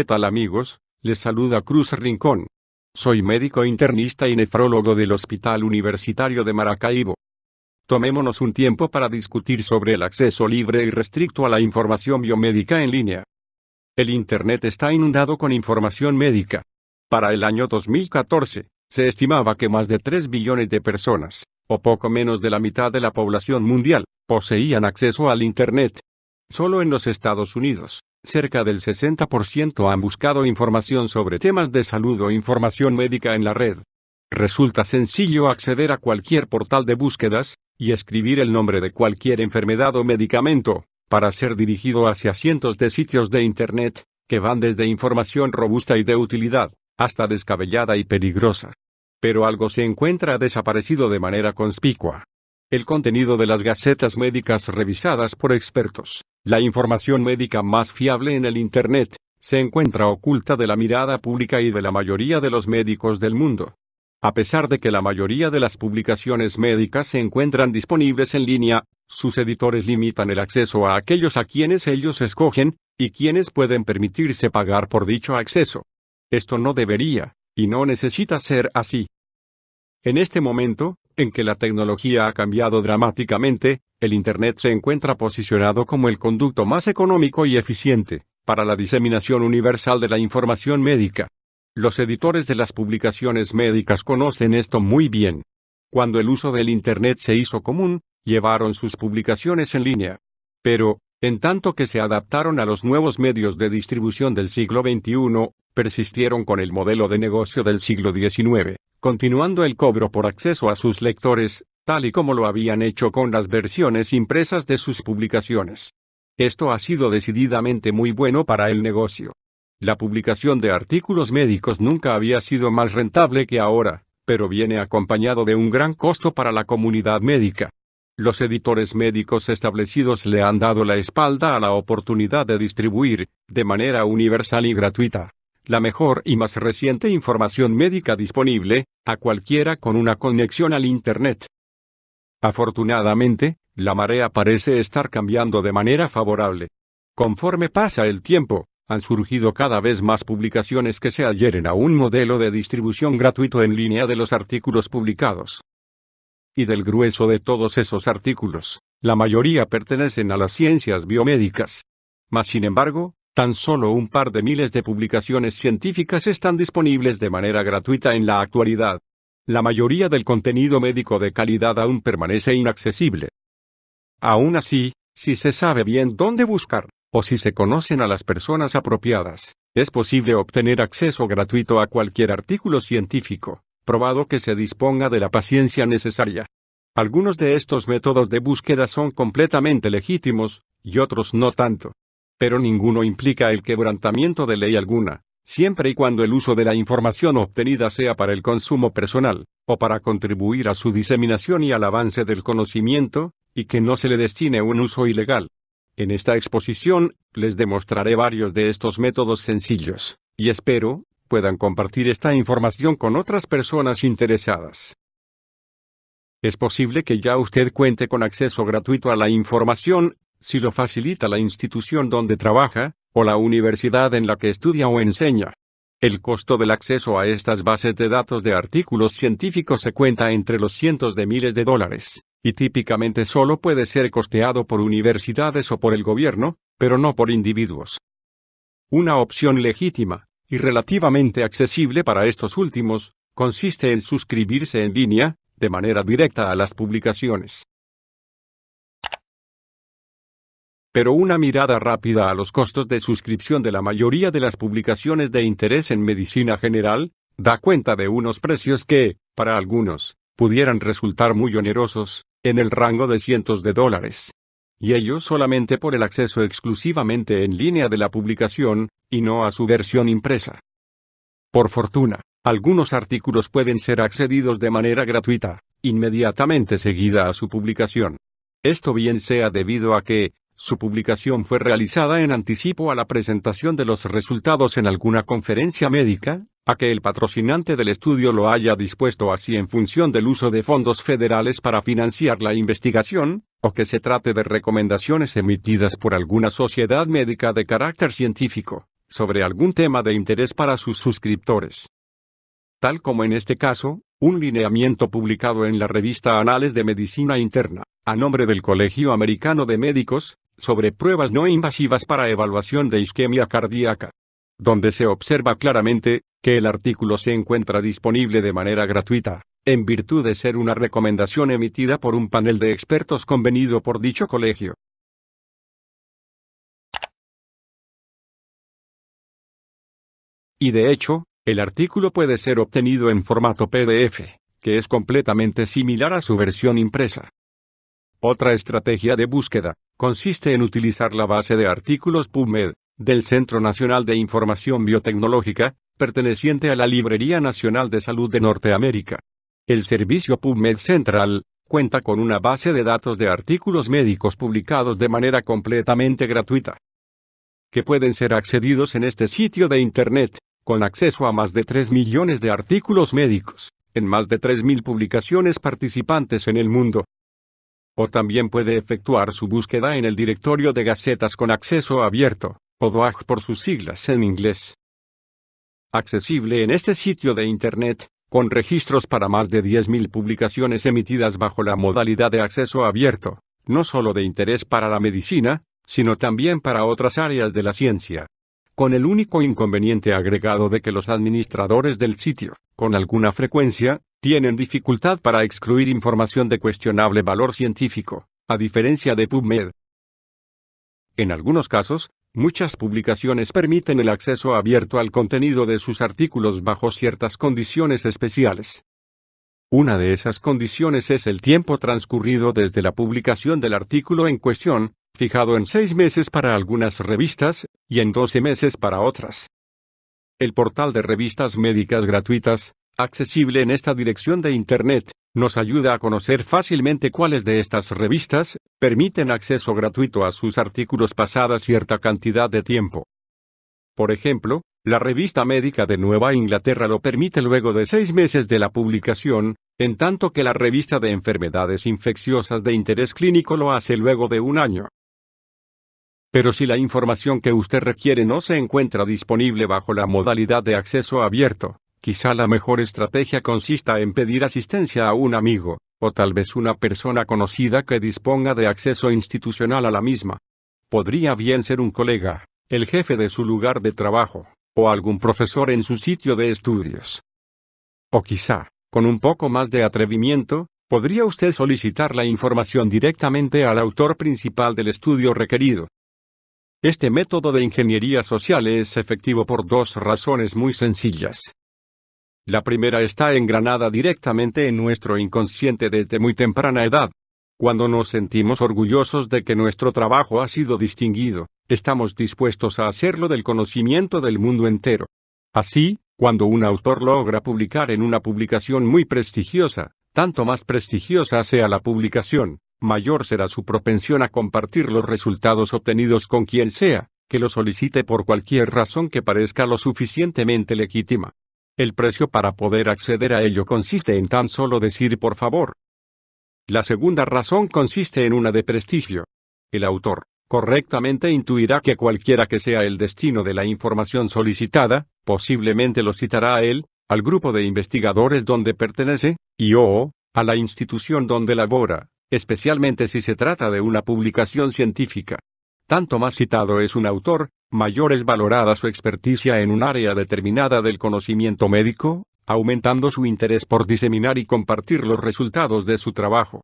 ¿Qué tal amigos? Les saluda Cruz Rincón. Soy médico internista y nefrólogo del Hospital Universitario de Maracaibo. Tomémonos un tiempo para discutir sobre el acceso libre y restricto a la información biomédica en línea. El Internet está inundado con información médica. Para el año 2014, se estimaba que más de 3 billones de personas, o poco menos de la mitad de la población mundial, poseían acceso al Internet. Solo en los Estados Unidos, cerca del 60% han buscado información sobre temas de salud o información médica en la red. Resulta sencillo acceder a cualquier portal de búsquedas, y escribir el nombre de cualquier enfermedad o medicamento, para ser dirigido hacia cientos de sitios de Internet, que van desde información robusta y de utilidad, hasta descabellada y peligrosa. Pero algo se encuentra desaparecido de manera conspicua. El contenido de las gacetas médicas revisadas por expertos, la información médica más fiable en el Internet, se encuentra oculta de la mirada pública y de la mayoría de los médicos del mundo. A pesar de que la mayoría de las publicaciones médicas se encuentran disponibles en línea, sus editores limitan el acceso a aquellos a quienes ellos escogen, y quienes pueden permitirse pagar por dicho acceso. Esto no debería, y no necesita ser así. En este momento, en que la tecnología ha cambiado dramáticamente, el Internet se encuentra posicionado como el conducto más económico y eficiente, para la diseminación universal de la información médica. Los editores de las publicaciones médicas conocen esto muy bien. Cuando el uso del Internet se hizo común, llevaron sus publicaciones en línea. Pero, en tanto que se adaptaron a los nuevos medios de distribución del siglo XXI, persistieron con el modelo de negocio del siglo XIX, continuando el cobro por acceso a sus lectores, tal y como lo habían hecho con las versiones impresas de sus publicaciones. Esto ha sido decididamente muy bueno para el negocio. La publicación de artículos médicos nunca había sido más rentable que ahora, pero viene acompañado de un gran costo para la comunidad médica. Los editores médicos establecidos le han dado la espalda a la oportunidad de distribuir, de manera universal y gratuita, la mejor y más reciente información médica disponible, a cualquiera con una conexión al Internet. Afortunadamente, la marea parece estar cambiando de manera favorable. Conforme pasa el tiempo, han surgido cada vez más publicaciones que se adhieren a un modelo de distribución gratuito en línea de los artículos publicados. Y del grueso de todos esos artículos, la mayoría pertenecen a las ciencias biomédicas. Mas sin embargo, tan solo un par de miles de publicaciones científicas están disponibles de manera gratuita en la actualidad. La mayoría del contenido médico de calidad aún permanece inaccesible. Aún así, si se sabe bien dónde buscar, o si se conocen a las personas apropiadas, es posible obtener acceso gratuito a cualquier artículo científico, probado que se disponga de la paciencia necesaria. Algunos de estos métodos de búsqueda son completamente legítimos, y otros no tanto. Pero ninguno implica el quebrantamiento de ley alguna, siempre y cuando el uso de la información obtenida sea para el consumo personal, o para contribuir a su diseminación y al avance del conocimiento, y que no se le destine un uso ilegal. En esta exposición, les demostraré varios de estos métodos sencillos, y espero, puedan compartir esta información con otras personas interesadas. Es posible que ya usted cuente con acceso gratuito a la información, si lo facilita la institución donde trabaja, o la universidad en la que estudia o enseña. El costo del acceso a estas bases de datos de artículos científicos se cuenta entre los cientos de miles de dólares y típicamente solo puede ser costeado por universidades o por el gobierno, pero no por individuos. Una opción legítima, y relativamente accesible para estos últimos, consiste en suscribirse en línea, de manera directa a las publicaciones. Pero una mirada rápida a los costos de suscripción de la mayoría de las publicaciones de interés en medicina general, da cuenta de unos precios que, para algunos, pudieran resultar muy onerosos, en el rango de cientos de dólares. Y ello solamente por el acceso exclusivamente en línea de la publicación, y no a su versión impresa. Por fortuna, algunos artículos pueden ser accedidos de manera gratuita, inmediatamente seguida a su publicación. Esto bien sea debido a que, su publicación fue realizada en anticipo a la presentación de los resultados en alguna conferencia médica, a que el patrocinante del estudio lo haya dispuesto así en función del uso de fondos federales para financiar la investigación, o que se trate de recomendaciones emitidas por alguna sociedad médica de carácter científico, sobre algún tema de interés para sus suscriptores. Tal como en este caso, un lineamiento publicado en la revista Anales de Medicina Interna, a nombre del Colegio Americano de Médicos, sobre pruebas no invasivas para evaluación de isquemia cardíaca, donde se observa claramente que el artículo se encuentra disponible de manera gratuita, en virtud de ser una recomendación emitida por un panel de expertos convenido por dicho colegio. Y de hecho, el artículo puede ser obtenido en formato PDF, que es completamente similar a su versión impresa. Otra estrategia de búsqueda consiste en utilizar la base de artículos PubMed del Centro Nacional de Información Biotecnológica, perteneciente a la Librería Nacional de Salud de Norteamérica. El servicio PubMed Central cuenta con una base de datos de artículos médicos publicados de manera completamente gratuita, que pueden ser accedidos en este sitio de Internet con acceso a más de 3 millones de artículos médicos, en más de 3.000 publicaciones participantes en el mundo. O también puede efectuar su búsqueda en el directorio de gacetas con acceso abierto, o DOAG por sus siglas en inglés. Accesible en este sitio de Internet, con registros para más de 10.000 publicaciones emitidas bajo la modalidad de acceso abierto, no solo de interés para la medicina, sino también para otras áreas de la ciencia con el único inconveniente agregado de que los administradores del sitio, con alguna frecuencia, tienen dificultad para excluir información de cuestionable valor científico, a diferencia de PubMed. En algunos casos, muchas publicaciones permiten el acceso abierto al contenido de sus artículos bajo ciertas condiciones especiales. Una de esas condiciones es el tiempo transcurrido desde la publicación del artículo en cuestión, fijado en seis meses para algunas revistas, y en doce meses para otras. El portal de revistas médicas gratuitas, accesible en esta dirección de Internet, nos ayuda a conocer fácilmente cuáles de estas revistas permiten acceso gratuito a sus artículos pasada cierta cantidad de tiempo. Por ejemplo, la revista médica de Nueva Inglaterra lo permite luego de seis meses de la publicación, en tanto que la revista de enfermedades infecciosas de interés clínico lo hace luego de un año. Pero si la información que usted requiere no se encuentra disponible bajo la modalidad de acceso abierto, quizá la mejor estrategia consista en pedir asistencia a un amigo, o tal vez una persona conocida que disponga de acceso institucional a la misma. Podría bien ser un colega, el jefe de su lugar de trabajo, o algún profesor en su sitio de estudios. O quizá, con un poco más de atrevimiento, podría usted solicitar la información directamente al autor principal del estudio requerido. Este método de ingeniería social es efectivo por dos razones muy sencillas. La primera está engranada directamente en nuestro inconsciente desde muy temprana edad. Cuando nos sentimos orgullosos de que nuestro trabajo ha sido distinguido, estamos dispuestos a hacerlo del conocimiento del mundo entero. Así, cuando un autor logra publicar en una publicación muy prestigiosa, tanto más prestigiosa sea la publicación, mayor será su propensión a compartir los resultados obtenidos con quien sea, que lo solicite por cualquier razón que parezca lo suficientemente legítima. El precio para poder acceder a ello consiste en tan solo decir por favor. La segunda razón consiste en una de prestigio. El autor, correctamente intuirá que cualquiera que sea el destino de la información solicitada, posiblemente lo citará a él, al grupo de investigadores donde pertenece, y o, a la institución donde labora, especialmente si se trata de una publicación científica. Tanto más citado es un autor, mayor es valorada su experticia en un área determinada del conocimiento médico, aumentando su interés por diseminar y compartir los resultados de su trabajo.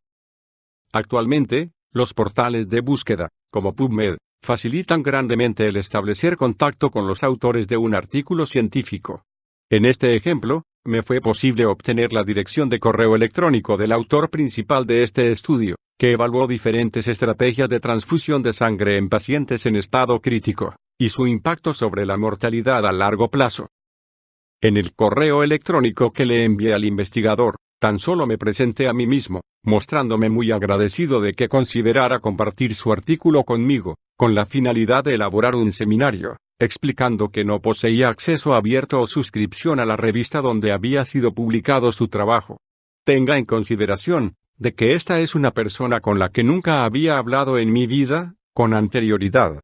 Actualmente, los portales de búsqueda, como PubMed, facilitan grandemente el establecer contacto con los autores de un artículo científico. En este ejemplo, me fue posible obtener la dirección de correo electrónico del autor principal de este estudio, que evaluó diferentes estrategias de transfusión de sangre en pacientes en estado crítico, y su impacto sobre la mortalidad a largo plazo. En el correo electrónico que le envié al investigador, tan solo me presenté a mí mismo, mostrándome muy agradecido de que considerara compartir su artículo conmigo, con la finalidad de elaborar un seminario, explicando que no poseía acceso abierto o suscripción a la revista donde había sido publicado su trabajo. Tenga en consideración, de que esta es una persona con la que nunca había hablado en mi vida, con anterioridad.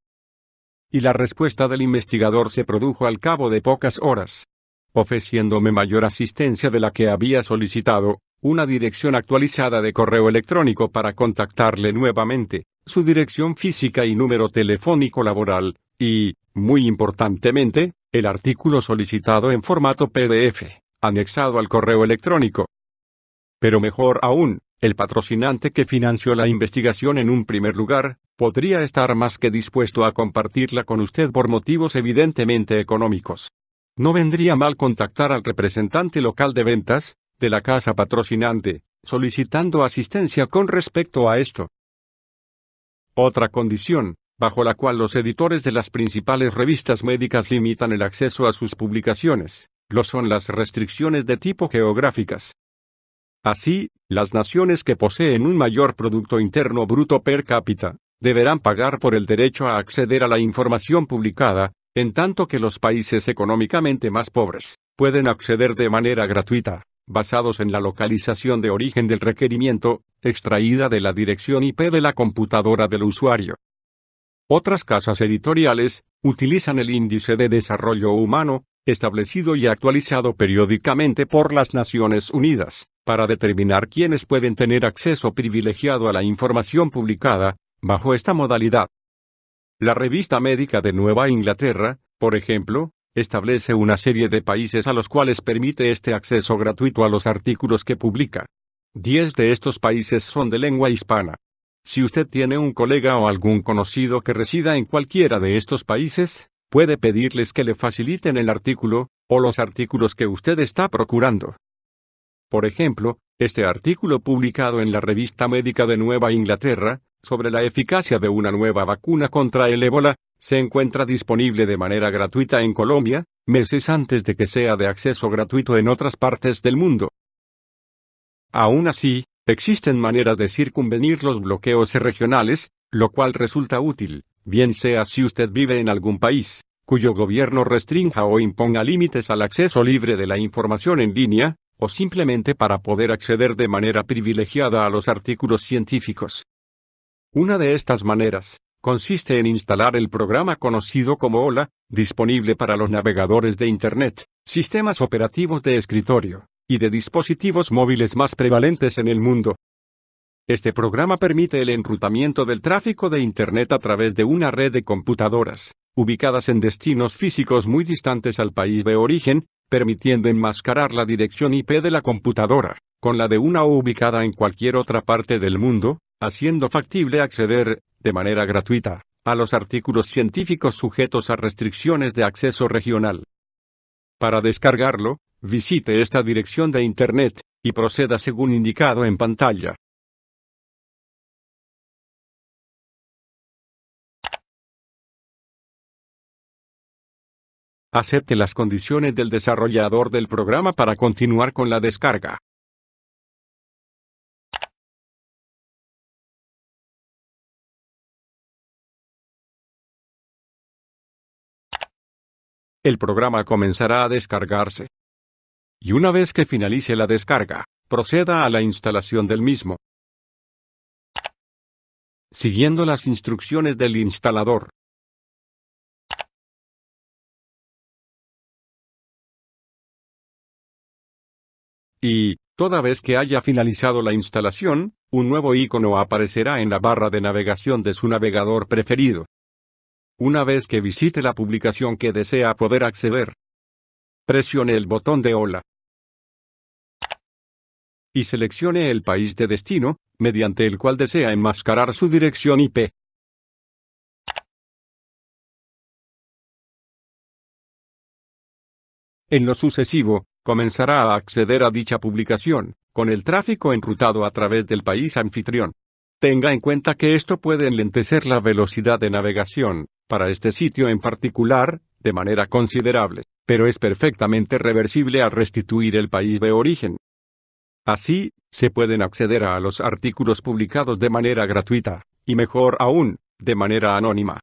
Y la respuesta del investigador se produjo al cabo de pocas horas. Ofreciéndome mayor asistencia de la que había solicitado, una dirección actualizada de correo electrónico para contactarle nuevamente, su dirección física y número telefónico laboral, y, muy importantemente, el artículo solicitado en formato PDF, anexado al correo electrónico. Pero mejor aún, el patrocinante que financió la investigación en un primer lugar, podría estar más que dispuesto a compartirla con usted por motivos evidentemente económicos. No vendría mal contactar al representante local de ventas, de la casa patrocinante, solicitando asistencia con respecto a esto. Otra condición, bajo la cual los editores de las principales revistas médicas limitan el acceso a sus publicaciones, lo son las restricciones de tipo geográficas. Así, las naciones que poseen un mayor Producto Interno Bruto per cápita, deberán pagar por el derecho a acceder a la información publicada, en tanto que los países económicamente más pobres, pueden acceder de manera gratuita, basados en la localización de origen del requerimiento, extraída de la dirección IP de la computadora del usuario. Otras casas editoriales, utilizan el índice de desarrollo humano, establecido y actualizado periódicamente por las Naciones Unidas, para determinar quiénes pueden tener acceso privilegiado a la información publicada, bajo esta modalidad. La revista médica de Nueva Inglaterra, por ejemplo, establece una serie de países a los cuales permite este acceso gratuito a los artículos que publica. Diez de estos países son de lengua hispana. Si usted tiene un colega o algún conocido que resida en cualquiera de estos países, puede pedirles que le faciliten el artículo, o los artículos que usted está procurando. Por ejemplo, este artículo publicado en la Revista Médica de Nueva Inglaterra, sobre la eficacia de una nueva vacuna contra el ébola, se encuentra disponible de manera gratuita en Colombia, meses antes de que sea de acceso gratuito en otras partes del mundo. Aún así, existen maneras de circunvenir los bloqueos regionales, lo cual resulta útil, bien sea si usted vive en algún país, cuyo gobierno restrinja o imponga límites al acceso libre de la información en línea, o simplemente para poder acceder de manera privilegiada a los artículos científicos. Una de estas maneras, consiste en instalar el programa conocido como OLA, disponible para los navegadores de Internet, sistemas operativos de escritorio, y de dispositivos móviles más prevalentes en el mundo. Este programa permite el enrutamiento del tráfico de Internet a través de una red de computadoras, ubicadas en destinos físicos muy distantes al país de origen, permitiendo enmascarar la dirección IP de la computadora, con la de una ubicada en cualquier otra parte del mundo, haciendo factible acceder, de manera gratuita, a los artículos científicos sujetos a restricciones de acceso regional. Para descargarlo, visite esta dirección de Internet, y proceda según indicado en pantalla. Acepte las condiciones del desarrollador del programa para continuar con la descarga. El programa comenzará a descargarse. Y una vez que finalice la descarga, proceda a la instalación del mismo. Siguiendo las instrucciones del instalador. Y, toda vez que haya finalizado la instalación, un nuevo icono aparecerá en la barra de navegación de su navegador preferido. Una vez que visite la publicación que desea poder acceder, presione el botón de Hola y seleccione el país de destino, mediante el cual desea enmascarar su dirección IP. En lo sucesivo, comenzará a acceder a dicha publicación, con el tráfico enrutado a través del país anfitrión. Tenga en cuenta que esto puede enlentecer la velocidad de navegación, para este sitio en particular, de manera considerable, pero es perfectamente reversible al restituir el país de origen. Así, se pueden acceder a los artículos publicados de manera gratuita, y mejor aún, de manera anónima.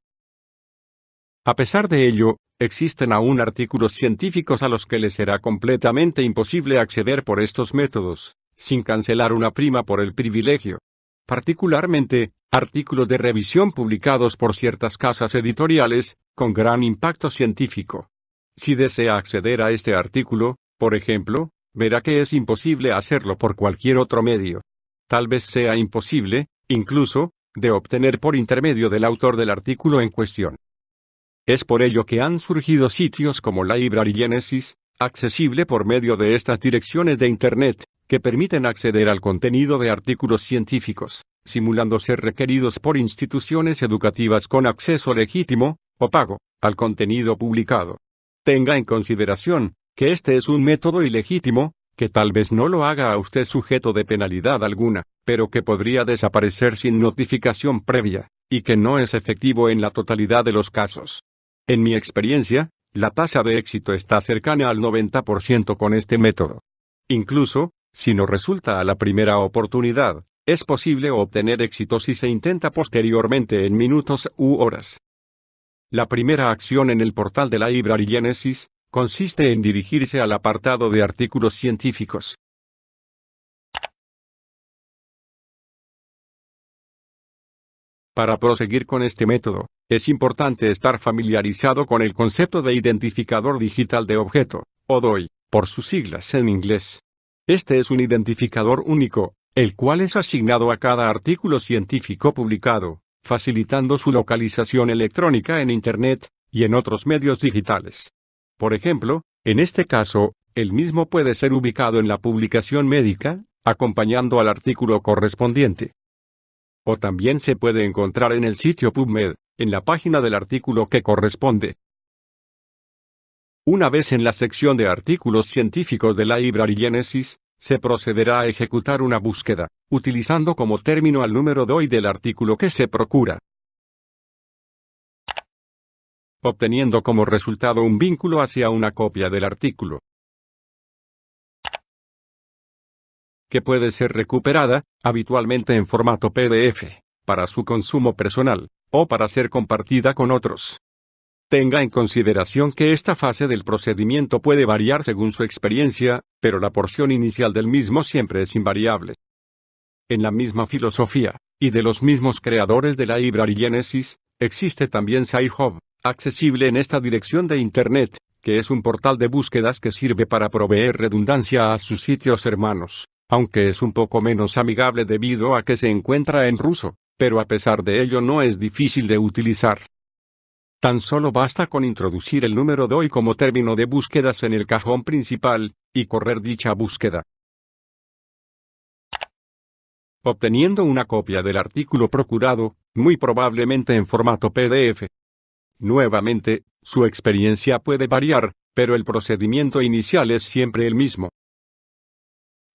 A pesar de ello, Existen aún artículos científicos a los que les será completamente imposible acceder por estos métodos, sin cancelar una prima por el privilegio. Particularmente, artículos de revisión publicados por ciertas casas editoriales, con gran impacto científico. Si desea acceder a este artículo, por ejemplo, verá que es imposible hacerlo por cualquier otro medio. Tal vez sea imposible, incluso, de obtener por intermedio del autor del artículo en cuestión. Es por ello que han surgido sitios como Library Genesis, accesible por medio de estas direcciones de Internet, que permiten acceder al contenido de artículos científicos, simulando ser requeridos por instituciones educativas con acceso legítimo, o pago, al contenido publicado. Tenga en consideración, que este es un método ilegítimo, que tal vez no lo haga a usted sujeto de penalidad alguna, pero que podría desaparecer sin notificación previa, y que no es efectivo en la totalidad de los casos. En mi experiencia, la tasa de éxito está cercana al 90% con este método. Incluso, si no resulta a la primera oportunidad, es posible obtener éxito si se intenta posteriormente en minutos u horas. La primera acción en el portal de la Library consiste en dirigirse al apartado de artículos científicos. Para proseguir con este método, es importante estar familiarizado con el concepto de identificador digital de objeto, o DOI, por sus siglas en inglés. Este es un identificador único, el cual es asignado a cada artículo científico publicado, facilitando su localización electrónica en Internet y en otros medios digitales. Por ejemplo, en este caso, el mismo puede ser ubicado en la publicación médica, acompañando al artículo correspondiente o también se puede encontrar en el sitio PubMed, en la página del artículo que corresponde. Una vez en la sección de artículos científicos de la Genesis, se procederá a ejecutar una búsqueda, utilizando como término al número DOI del artículo que se procura. Obteniendo como resultado un vínculo hacia una copia del artículo. Que puede ser recuperada, habitualmente en formato PDF, para su consumo personal, o para ser compartida con otros. Tenga en consideración que esta fase del procedimiento puede variar según su experiencia, pero la porción inicial del mismo siempre es invariable. En la misma filosofía, y de los mismos creadores de la Library Genesis, existe también SciHub, accesible en esta dirección de Internet, que es un portal de búsquedas que sirve para proveer redundancia a sus sitios hermanos aunque es un poco menos amigable debido a que se encuentra en ruso, pero a pesar de ello no es difícil de utilizar. Tan solo basta con introducir el número DOI como término de búsquedas en el cajón principal, y correr dicha búsqueda. Obteniendo una copia del artículo procurado, muy probablemente en formato PDF. Nuevamente, su experiencia puede variar, pero el procedimiento inicial es siempre el mismo.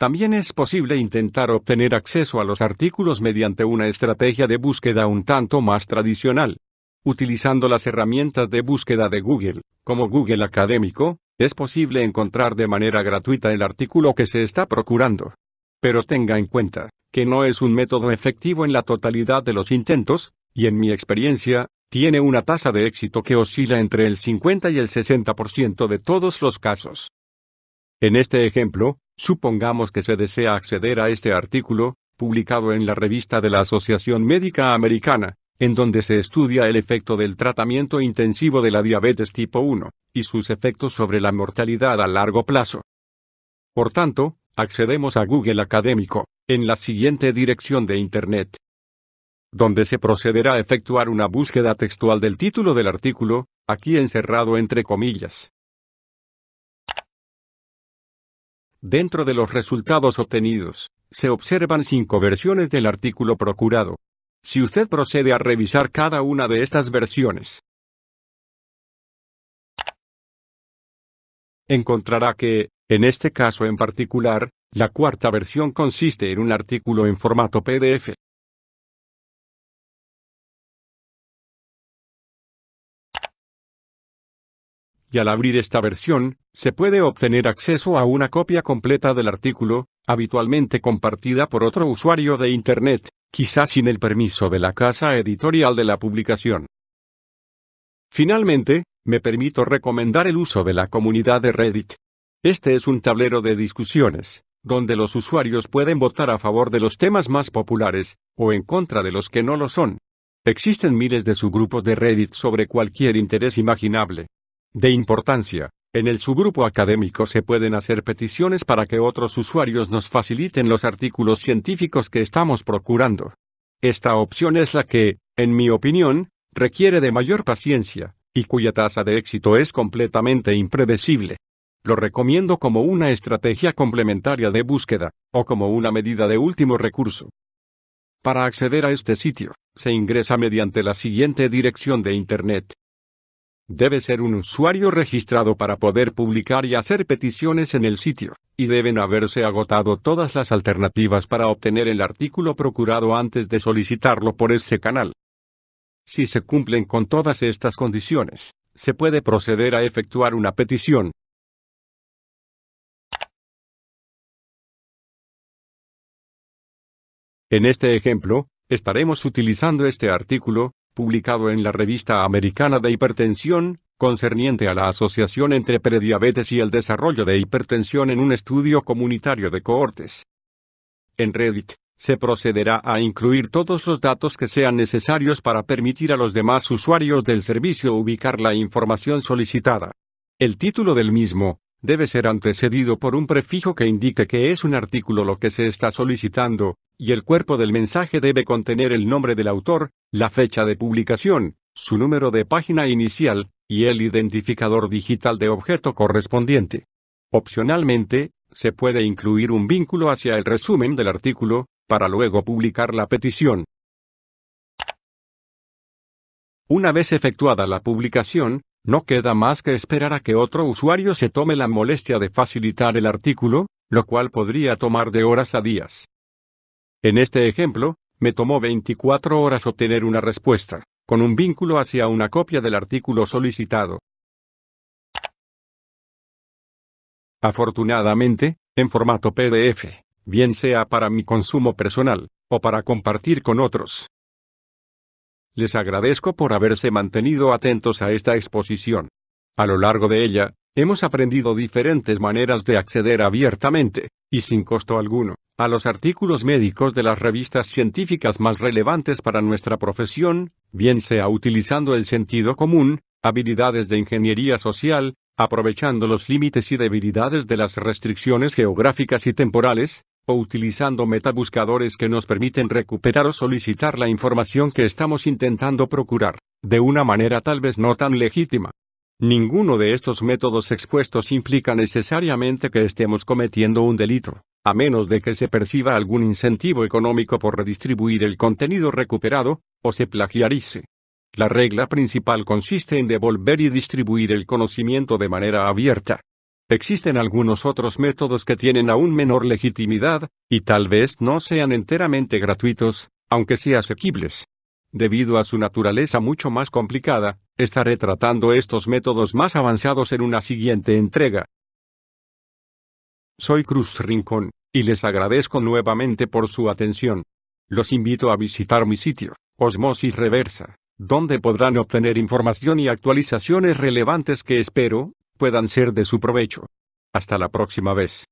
También es posible intentar obtener acceso a los artículos mediante una estrategia de búsqueda un tanto más tradicional. Utilizando las herramientas de búsqueda de Google, como Google Académico, es posible encontrar de manera gratuita el artículo que se está procurando. Pero tenga en cuenta, que no es un método efectivo en la totalidad de los intentos, y en mi experiencia, tiene una tasa de éxito que oscila entre el 50 y el 60% de todos los casos. En este ejemplo, supongamos que se desea acceder a este artículo, publicado en la revista de la Asociación Médica Americana, en donde se estudia el efecto del tratamiento intensivo de la diabetes tipo 1, y sus efectos sobre la mortalidad a largo plazo. Por tanto, accedemos a Google Académico, en la siguiente dirección de Internet, donde se procederá a efectuar una búsqueda textual del título del artículo, aquí encerrado entre comillas. Dentro de los resultados obtenidos, se observan cinco versiones del artículo procurado. Si usted procede a revisar cada una de estas versiones, encontrará que, en este caso en particular, la cuarta versión consiste en un artículo en formato PDF, y al abrir esta versión, se puede obtener acceso a una copia completa del artículo, habitualmente compartida por otro usuario de Internet, quizás sin el permiso de la casa editorial de la publicación. Finalmente, me permito recomendar el uso de la comunidad de Reddit. Este es un tablero de discusiones, donde los usuarios pueden votar a favor de los temas más populares, o en contra de los que no lo son. Existen miles de subgrupos de Reddit sobre cualquier interés imaginable. De importancia, en el subgrupo académico se pueden hacer peticiones para que otros usuarios nos faciliten los artículos científicos que estamos procurando. Esta opción es la que, en mi opinión, requiere de mayor paciencia, y cuya tasa de éxito es completamente impredecible. Lo recomiendo como una estrategia complementaria de búsqueda, o como una medida de último recurso. Para acceder a este sitio, se ingresa mediante la siguiente dirección de Internet. Debe ser un usuario registrado para poder publicar y hacer peticiones en el sitio, y deben haberse agotado todas las alternativas para obtener el artículo procurado antes de solicitarlo por ese canal. Si se cumplen con todas estas condiciones, se puede proceder a efectuar una petición, En este ejemplo, estaremos utilizando este artículo, publicado en la Revista Americana de Hipertensión, concerniente a la asociación entre prediabetes y el desarrollo de hipertensión en un estudio comunitario de cohortes. En Reddit, se procederá a incluir todos los datos que sean necesarios para permitir a los demás usuarios del servicio ubicar la información solicitada. El título del mismo, debe ser antecedido por un prefijo que indique que es un artículo lo que se está solicitando, y el cuerpo del mensaje debe contener el nombre del autor, la fecha de publicación, su número de página inicial, y el identificador digital de objeto correspondiente. Opcionalmente, se puede incluir un vínculo hacia el resumen del artículo, para luego publicar la petición. Una vez efectuada la publicación, no queda más que esperar a que otro usuario se tome la molestia de facilitar el artículo, lo cual podría tomar de horas a días. En este ejemplo, me tomó 24 horas obtener una respuesta, con un vínculo hacia una copia del artículo solicitado. Afortunadamente, en formato PDF, bien sea para mi consumo personal, o para compartir con otros. Les agradezco por haberse mantenido atentos a esta exposición. A lo largo de ella, hemos aprendido diferentes maneras de acceder abiertamente, y sin costo alguno, a los artículos médicos de las revistas científicas más relevantes para nuestra profesión, bien sea utilizando el sentido común, habilidades de ingeniería social, aprovechando los límites y debilidades de las restricciones geográficas y temporales, o utilizando metabuscadores que nos permiten recuperar o solicitar la información que estamos intentando procurar, de una manera tal vez no tan legítima. Ninguno de estos métodos expuestos implica necesariamente que estemos cometiendo un delito, a menos de que se perciba algún incentivo económico por redistribuir el contenido recuperado, o se plagiarice. La regla principal consiste en devolver y distribuir el conocimiento de manera abierta. Existen algunos otros métodos que tienen aún menor legitimidad, y tal vez no sean enteramente gratuitos, aunque sí asequibles. Debido a su naturaleza mucho más complicada, estaré tratando estos métodos más avanzados en una siguiente entrega. Soy Cruz Rincón, y les agradezco nuevamente por su atención. Los invito a visitar mi sitio, Osmosis Reversa, donde podrán obtener información y actualizaciones relevantes que espero, puedan ser de su provecho. Hasta la próxima vez.